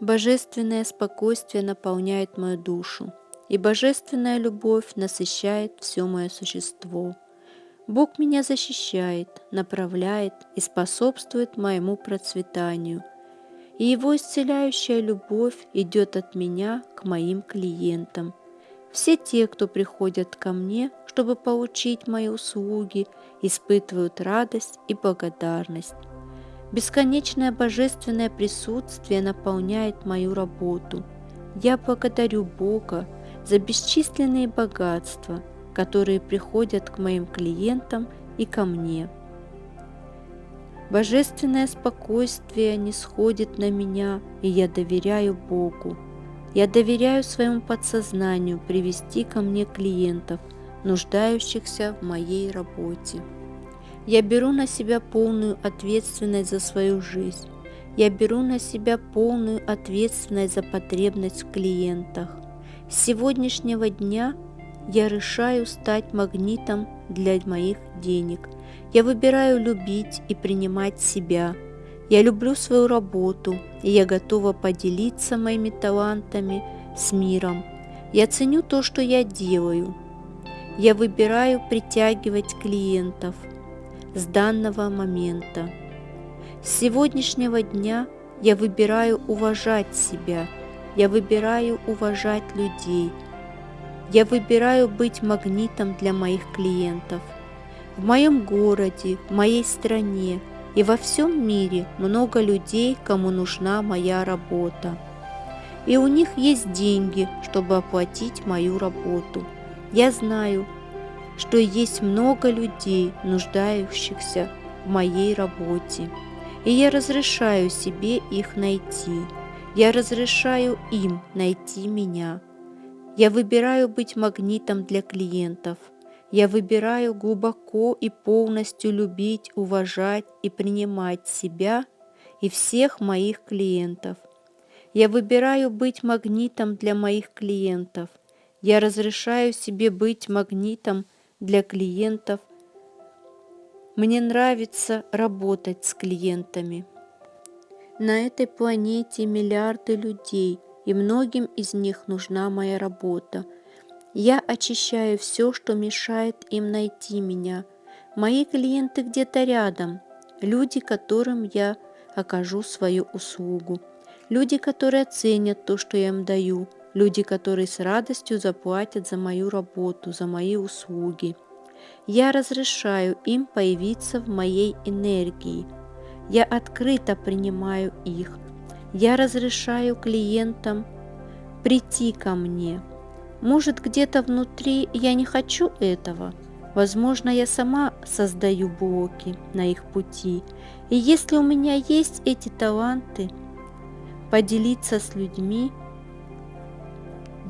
Божественное спокойствие наполняет мою душу, и божественная любовь насыщает все мое существо. Бог меня защищает, направляет и способствует моему процветанию, и Его исцеляющая любовь идет от меня к моим клиентам. Все те, кто приходят ко мне, чтобы получить мои услуги, испытывают радость и благодарность. Бесконечное божественное присутствие наполняет мою работу. Я благодарю Бога за бесчисленные богатства, которые приходят к моим клиентам и ко мне. Божественное спокойствие не сходит на меня, и я доверяю Богу. Я доверяю своему подсознанию привести ко мне клиентов, нуждающихся в моей работе. Я беру на себя полную ответственность за свою жизнь. Я беру на себя полную ответственность за потребность в клиентах. С сегодняшнего дня я решаю стать магнитом для моих денег. Я выбираю любить и принимать себя. Я люблю свою работу, и я готова поделиться моими талантами с миром. Я ценю то, что я делаю. Я выбираю притягивать клиентов – с данного момента. С сегодняшнего дня я выбираю уважать себя, я выбираю уважать людей, я выбираю быть магнитом для моих клиентов. В моем городе, в моей стране и во всем мире много людей, кому нужна моя работа. И у них есть деньги, чтобы оплатить мою работу. Я знаю, что есть много людей, нуждающихся в моей работе, и я разрешаю себе их найти. Я разрешаю им найти меня. Я выбираю быть магнитом для клиентов. Я выбираю глубоко и полностью любить, уважать и принимать себя и всех моих клиентов. Я выбираю быть магнитом для моих клиентов. Я разрешаю себе быть магнитом для клиентов. Мне нравится работать с клиентами. На этой планете миллиарды людей, и многим из них нужна моя работа. Я очищаю все, что мешает им найти меня. Мои клиенты где-то рядом, люди, которым я окажу свою услугу, люди, которые ценят то, что я им даю – люди, которые с радостью заплатят за мою работу, за мои услуги. Я разрешаю им появиться в моей энергии. Я открыто принимаю их. Я разрешаю клиентам прийти ко мне. Может, где-то внутри я не хочу этого. Возможно, я сама создаю блоки на их пути. И если у меня есть эти таланты, поделиться с людьми –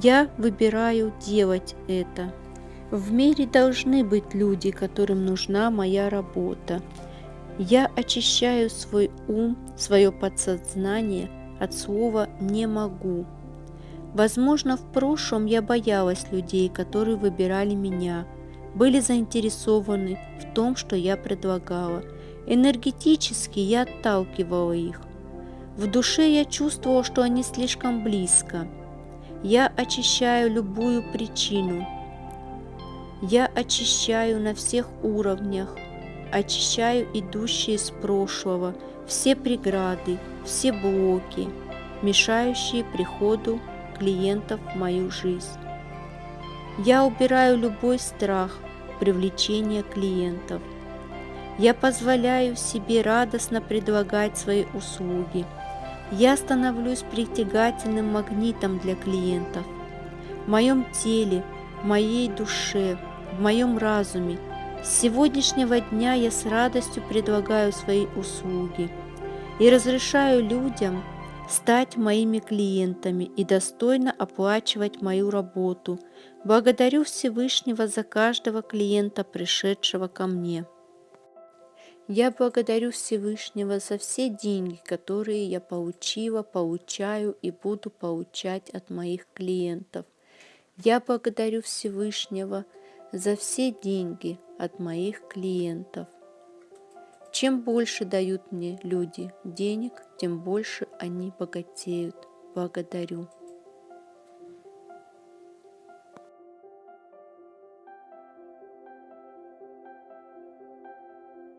я выбираю делать это. В мире должны быть люди, которым нужна моя работа. Я очищаю свой ум, свое подсознание от слова «не могу». Возможно, в прошлом я боялась людей, которые выбирали меня, были заинтересованы в том, что я предлагала. Энергетически я отталкивала их. В душе я чувствовала, что они слишком близко – я очищаю любую причину. Я очищаю на всех уровнях, очищаю идущие из прошлого, все преграды, все блоки, мешающие приходу клиентов в мою жизнь. Я убираю любой страх привлечения клиентов. Я позволяю себе радостно предлагать свои услуги – я становлюсь притягательным магнитом для клиентов. В моем теле, в моей душе, в моем разуме с сегодняшнего дня я с радостью предлагаю свои услуги и разрешаю людям стать моими клиентами и достойно оплачивать мою работу. Благодарю Всевышнего за каждого клиента, пришедшего ко мне. Я благодарю Всевышнего за все деньги, которые я получила, получаю и буду получать от моих клиентов. Я благодарю Всевышнего за все деньги от моих клиентов. Чем больше дают мне люди денег, тем больше они богатеют. благодарю.